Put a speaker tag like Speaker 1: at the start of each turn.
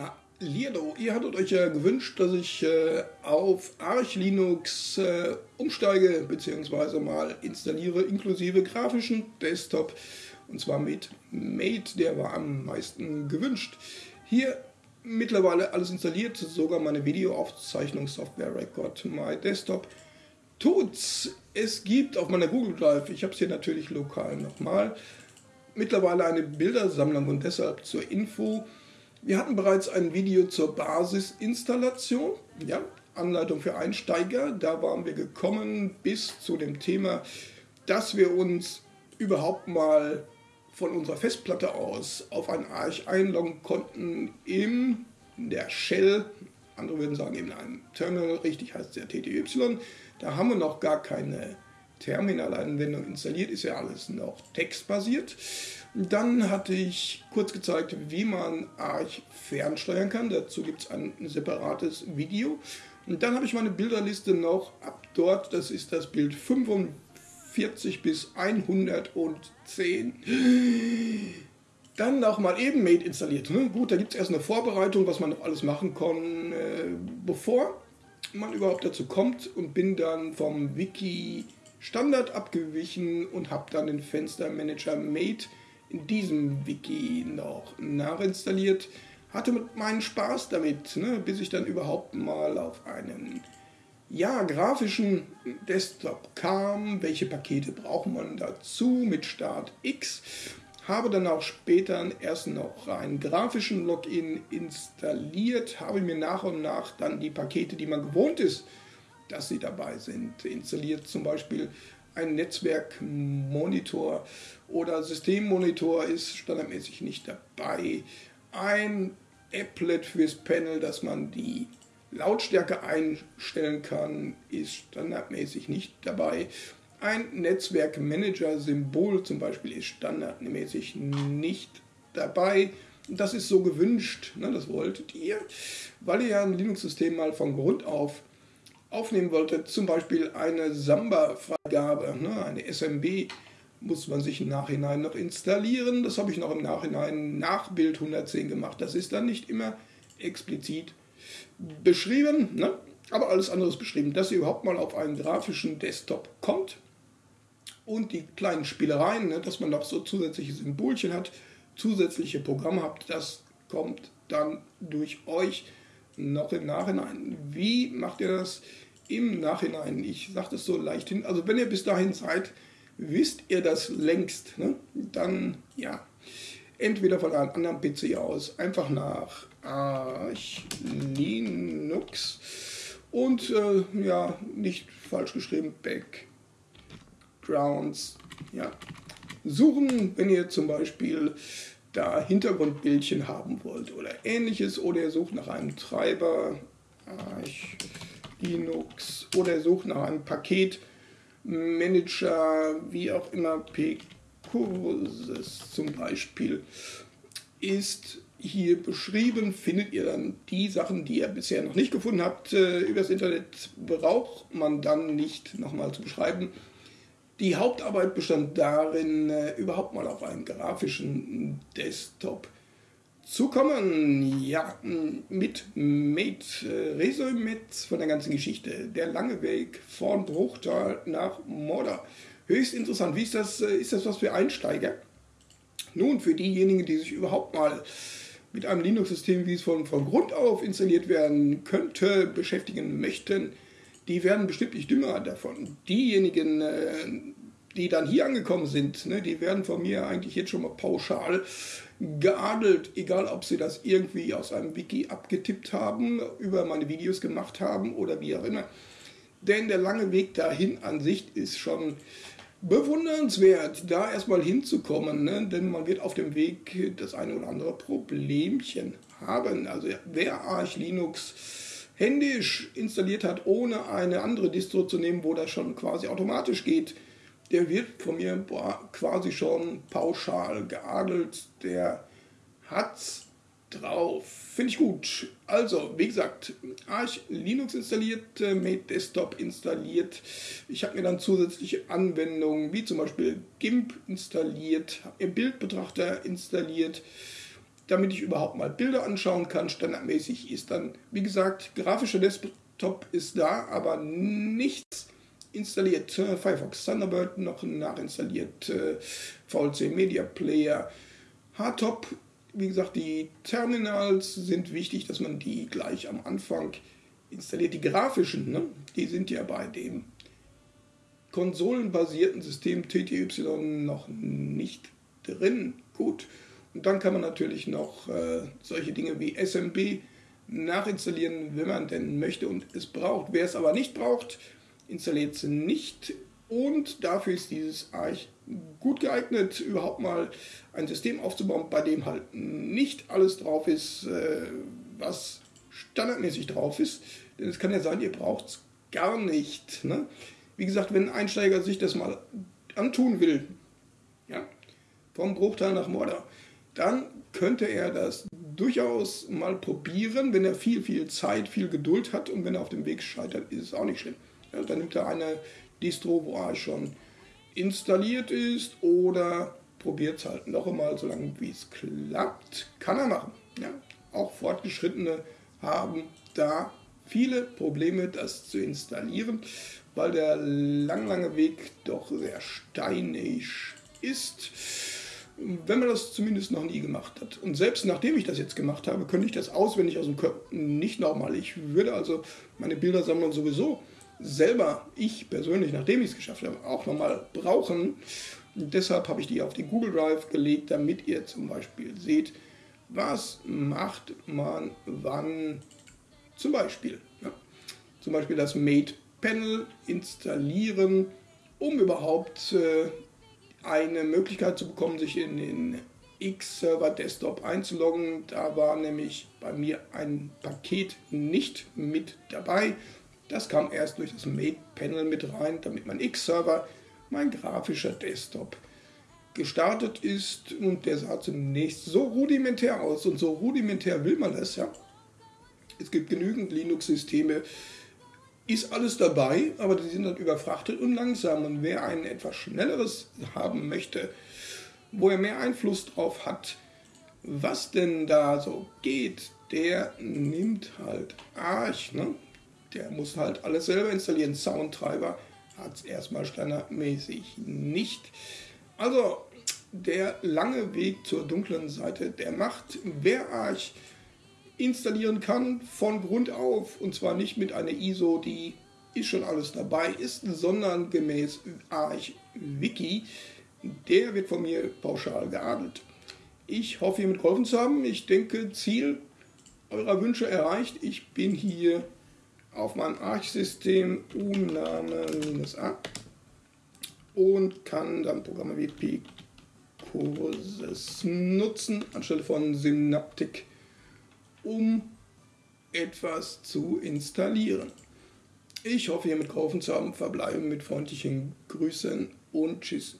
Speaker 1: Hallo, ihr hattet euch ja gewünscht, dass ich äh, auf Arch Linux äh, umsteige bzw. mal installiere, inklusive grafischen Desktop. Und zwar mit Mate, der war am meisten gewünscht. Hier mittlerweile alles installiert, sogar meine Videoaufzeichnungssoftware Record My Desktop tut's. Es gibt auf meiner Google Drive, ich habe es hier natürlich lokal nochmal, mittlerweile eine Bildersammlung und deshalb zur Info wir hatten bereits ein Video zur Basisinstallation, ja, Anleitung für Einsteiger. Da waren wir gekommen bis zu dem Thema, dass wir uns überhaupt mal von unserer Festplatte aus auf ein Arch einloggen konnten in der Shell. Andere würden sagen in einem Terminal, richtig heißt ja TTY. Da haben wir noch gar keine Terminalanwendung installiert, ist ja alles noch textbasiert. Dann hatte ich kurz gezeigt, wie man Arch fernsteuern kann. Dazu gibt es ein separates Video. Und dann habe ich meine Bilderliste noch ab dort. Das ist das Bild 45 bis 110. Dann nochmal eben Mate installiert. Ne? Gut, da gibt es erst eine Vorbereitung, was man noch alles machen kann, äh, bevor man überhaupt dazu kommt. Und bin dann vom Wiki Standard abgewichen und habe dann den Fenstermanager Mate in diesem Wiki noch nachinstalliert. Hatte meinen Spaß damit, ne, bis ich dann überhaupt mal auf einen ja, grafischen Desktop kam. Welche Pakete braucht man dazu mit Start X? Habe dann auch später erst noch einen grafischen Login installiert, habe mir nach und nach dann die Pakete, die man gewohnt ist, dass sie dabei sind, installiert. Zum Beispiel ein Netzwerkmonitor oder Systemmonitor ist standardmäßig nicht dabei. Ein Applet fürs Panel, dass man die Lautstärke einstellen kann, ist standardmäßig nicht dabei. Ein Netzwerkmanager-Symbol zum Beispiel ist standardmäßig nicht dabei. Das ist so gewünscht, ne, das wolltet ihr, weil ihr ja ein Linux-System mal von Grund auf aufnehmen wollte, zum Beispiel eine Samba-Freigabe, ne, eine SMB, muss man sich im Nachhinein noch installieren. Das habe ich noch im Nachhinein nach Bild 110 gemacht. Das ist dann nicht immer explizit beschrieben, ne? aber alles andere ist beschrieben, dass ihr überhaupt mal auf einen grafischen Desktop kommt und die kleinen Spielereien, ne, dass man noch so zusätzliche Symbolchen hat, zusätzliche Programme habt, das kommt dann durch euch noch im Nachhinein. Wie macht ihr das im Nachhinein? Ich sage das so leicht hin. Also wenn ihr bis dahin seid, wisst ihr das längst. Ne? Dann ja, entweder von einem anderen PC aus, einfach nach Arch Linux und äh, ja, nicht falsch geschrieben, Backgrounds. Ja, suchen, wenn ihr zum Beispiel da Hintergrundbildchen haben wollt oder ähnliches oder ihr sucht nach einem Treiber, Arch Linux oder ihr sucht nach einem Paketmanager, wie auch immer, P-Kurses zum Beispiel, ist hier beschrieben, findet ihr dann die Sachen, die ihr bisher noch nicht gefunden habt, äh, übers Internet braucht man dann nicht nochmal zu beschreiben. Die Hauptarbeit bestand darin, äh, überhaupt mal auf einen grafischen Desktop zu kommen. Ja, mit Mate, äh, Resümee von der ganzen Geschichte. Der lange Weg von Bruchtal nach Modder. Höchst interessant. Wie ist das? Äh, ist das was für Einsteiger? Nun, für diejenigen, die sich überhaupt mal mit einem Linux-System, wie es von, von Grund auf installiert werden könnte, beschäftigen möchten, die werden bestimmt nicht dümmer davon. Diejenigen, äh, die dann hier angekommen sind, ne, die werden von mir eigentlich jetzt schon mal pauschal geadelt, egal ob sie das irgendwie aus einem Wiki abgetippt haben, über meine Videos gemacht haben oder wie auch immer. Denn der lange Weg dahin an sich ist schon bewundernswert, da erstmal hinzukommen, ne? denn man wird auf dem Weg das eine oder andere Problemchen haben. Also wer Arch Linux händisch installiert hat, ohne eine andere Distro zu nehmen, wo das schon quasi automatisch geht, der wird von mir boah, quasi schon pauschal geadelt. Der hat's drauf. Finde ich gut. Also, wie gesagt, Arch Linux installiert, äh, Mate Desktop installiert. Ich habe mir dann zusätzliche Anwendungen wie zum Beispiel GIMP installiert, habe mir Bildbetrachter installiert damit ich überhaupt mal Bilder anschauen kann. Standardmäßig ist dann, wie gesagt, grafischer Desktop ist da, aber nichts installiert. Firefox Thunderbird noch nachinstalliert, VLC Media Player, Hardtop. Wie gesagt, die Terminals sind wichtig, dass man die gleich am Anfang installiert. Die grafischen, ne, die sind ja bei dem konsolenbasierten System TTY noch nicht drin. Gut. Und dann kann man natürlich noch äh, solche Dinge wie SMB nachinstallieren, wenn man denn möchte und es braucht. Wer es aber nicht braucht, installiert es nicht. Und dafür ist dieses Arch gut geeignet, überhaupt mal ein System aufzubauen, bei dem halt nicht alles drauf ist, äh, was standardmäßig drauf ist. Denn es kann ja sein, ihr braucht es gar nicht. Ne? Wie gesagt, wenn ein Einsteiger sich das mal antun will, ja, vom Bruchteil nach Mordor, dann könnte er das durchaus mal probieren, wenn er viel, viel Zeit, viel Geduld hat und wenn er auf dem Weg scheitert, ist es auch nicht schlimm. Ja, dann nimmt er eine Distro, wo er schon installiert ist oder probiert es halt noch einmal, solange wie es klappt, kann er machen. Ja, auch Fortgeschrittene haben da viele Probleme, das zu installieren, weil der lang, lange Weg doch sehr steinig ist wenn man das zumindest noch nie gemacht hat. Und selbst nachdem ich das jetzt gemacht habe, könnte ich das auswendig aus dem Körper nicht nochmal. Ich würde also meine Bildersammlung sowieso selber, ich persönlich, nachdem ich es geschafft habe, auch nochmal brauchen. Und deshalb habe ich die auf den Google Drive gelegt, damit ihr zum Beispiel seht, was macht man wann zum Beispiel. Ja, zum Beispiel das Made Panel installieren, um überhaupt äh, eine Möglichkeit zu bekommen, sich in den X-Server Desktop einzuloggen. Da war nämlich bei mir ein Paket nicht mit dabei. Das kam erst durch das Made-Panel mit rein, damit mein X-Server, mein grafischer Desktop, gestartet ist. Und der sah zunächst so rudimentär aus. Und so rudimentär will man das, ja. Es gibt genügend Linux-Systeme, ist alles dabei, aber die sind dann überfrachtet und langsam. Und wer ein etwas schnelleres haben möchte, wo er mehr Einfluss drauf hat, was denn da so geht, der nimmt halt Arch. Ne? Der muss halt alles selber installieren. Soundtreiber hat es erstmal standardmäßig nicht. Also der lange Weg zur dunklen Seite der Macht. Wer Arch installieren kann von Grund auf und zwar nicht mit einer ISO, die ist schon alles dabei ist, sondern gemäß Arch Wiki. Der wird von mir pauschal geadelt. Ich hoffe, hiermit geholfen zu haben. Ich denke, Ziel eurer Wünsche erreicht. Ich bin hier auf meinem Arch-System uname-a und kann dann Programme wie P-Kurses nutzen anstelle von Synaptic um etwas zu installieren. Ich hoffe, hiermit geholfen zu haben. Verbleiben mit freundlichen Grüßen und Tschüss.